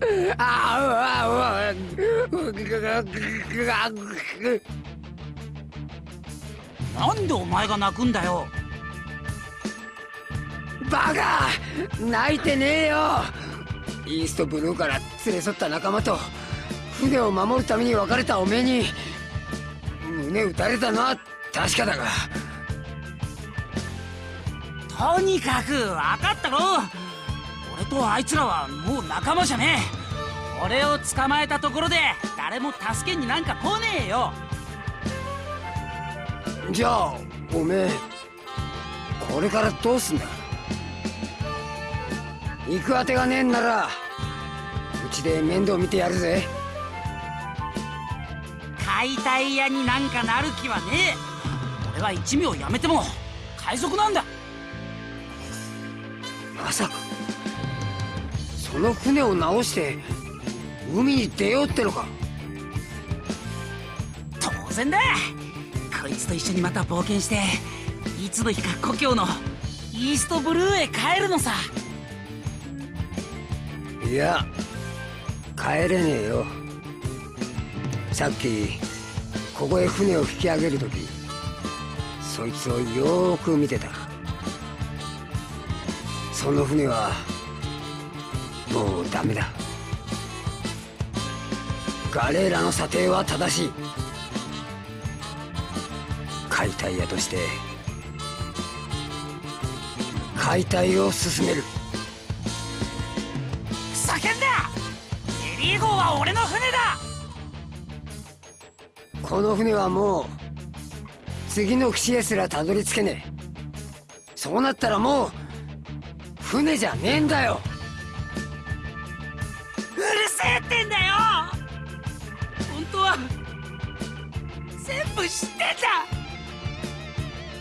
なんでお前が泣くんだよ。バカ泣いてねえよ。イーストブルーから連れ添った仲間と船を守るために別れたおめえに胸打たれたのは確かだが。とにかく分かったろ俺とあいつらはもう仲間じゃねえ。俺を捕まえたところで誰も助けになんか来ねえよ。じゃあおめえこれからどうすんだ？行くあてがねえんならうちで面倒見てやるぜ。解体屋になんかなる気はねえ。俺は一味をやめても海賊なんだ。まさかその船を直して海に出ようってのか。当然だ。こいつと一緒にまた冒険していつの日か故郷のイーストブルーへ帰るのさ。いや帰れねえよ。さっきここへ船を引き上げる時そいつをよーく見てた。その船はもうダメだ。ガレーラの査定は正しい。解体屋として解体を進める。叫んだエリー号は俺の船だ！この船はもう次の岸へすらたどり着けねえ。そうなったらもう船じゃねえんだよ。うるせえってんだよ！本当は全部知ってんだ！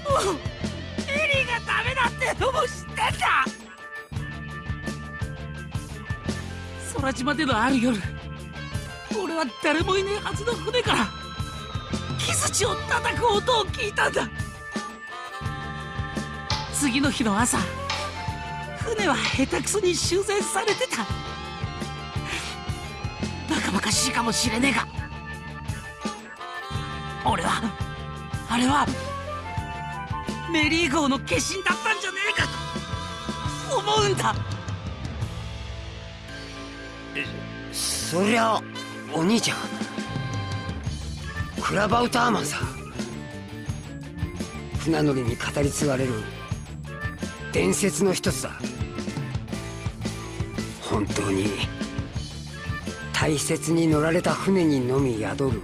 もうエリーがダメだってのも知ってんだ！空島でのある夜俺は誰もいねえはずの船から木槌を叩く音を聞いたんだ！次の日の朝船は下手くそに修繕されてた。バカバカしいかもしれねえが。俺はあれはメリー号の化身だったんじゃねえかと思うんだ。そりゃお兄ちゃん。クラバウターマンさ。船乗りに語り継がれる。伝説の一つだ。本当に。大切に乗られた船にのみ宿る。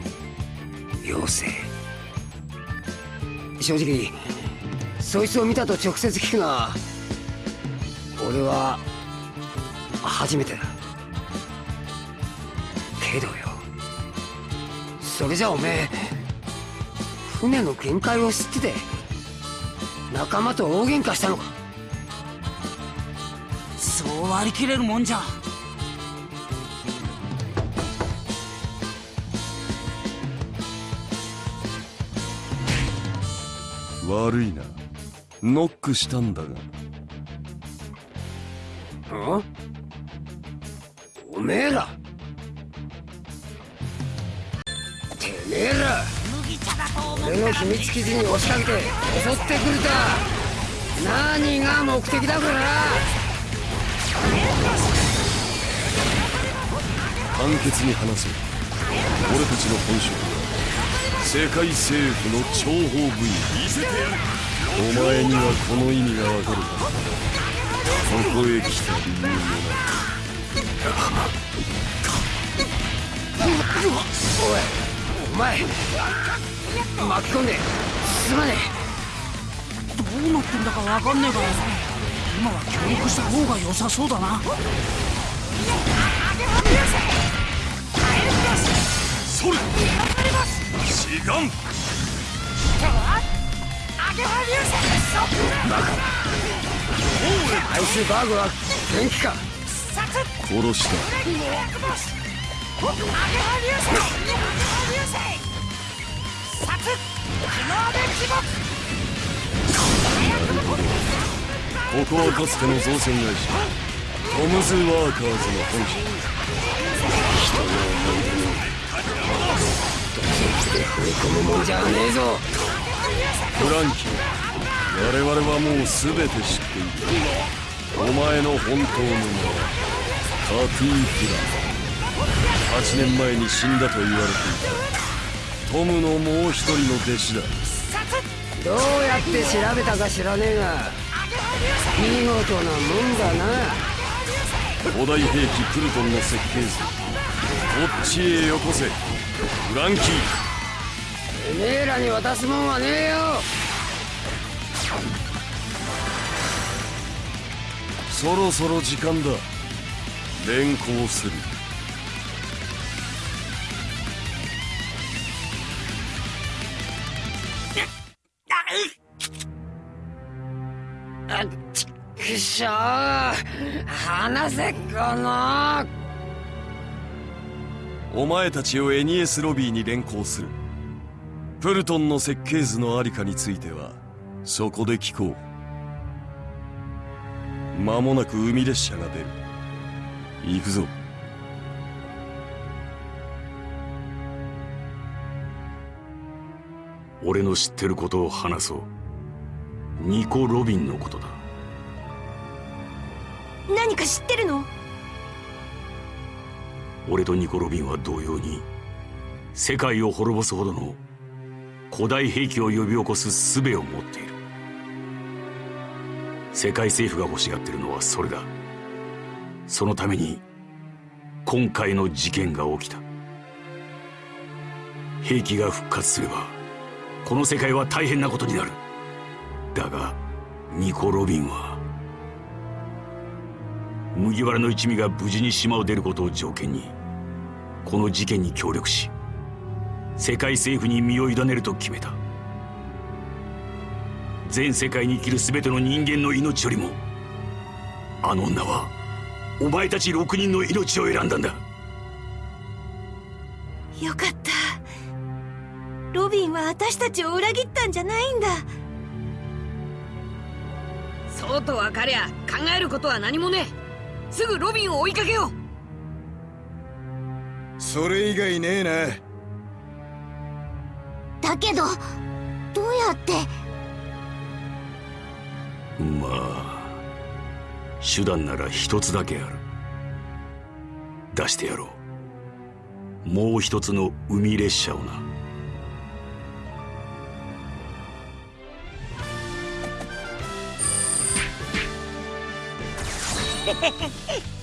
妖精。正直そいつを見たと直接聞くのは俺は初めてだ。けどよ。それじゃおめえ船の限界を知ってて仲間と大喧嘩したのか。そう割り切れるもんじゃ。悪いな。ノックしたんだが。ん？おめえら。てめえら。俺の秘密基地に押しかけて襲ってくると何が目的だから。簡潔に話そう俺たちの本職は世界政府の諜報部員お前にはこの意味がわかるはずだここへ来た理由もなおいお前巻き込んですまねえどうなってんだかわかんねえから今は協力した方が良さそうだなそれ志願アイスバーグは元気か殺した。ここはかつての造船会社。トムズ・ワーカーズの本社で踏み込むもんじゃねえぞ。フランキー。我々はもう全て知っているお前の本当の名はカティー・フラ。ン8年前に死んだと言われていた。トムのもう一人の弟子だ。どうやって調べたか知らねえが。見事なもんだな。古代兵器プルトンの設計図。こっちへよこせ。フランキー。てめえらに渡すもんはねえよ。そろそろ時間だ。連行する。あせこの。お前たちをエニエスロビーに連行するプルトンの設計図のありかについてはそこで聞こう。間もなく海列車が出る。行くぞ。俺の知ってることを話そう。ニコ・ロビンのことだ。何か知ってるの？俺とニコ・ロビンは同様に世界を滅ぼすほどの古代兵器を呼び起こす術を持っている。世界政府が欲しがってるのはそれだ。そのために今回の事件が起きた。兵器が復活すればこの世界は大変なことになる。だがニコ・ロビンは麦わらの一味が無事に島を出ることを条件にこの事件に協力し世界政府に身を委ねると決めた。全世界に生きる全ての人間の命よりもあの女はお前たち6人の命を選んだんだ。よかった。ロビンは私たちを裏切ったんじゃないんだ。そうと分かりゃ考えることは何もねえ。すぐロビンを追いかけよう。それ以外ねえなだけどどうやって？まあ手段なら一つだけある。出してやろう。もう一つの海列車をな。へへへ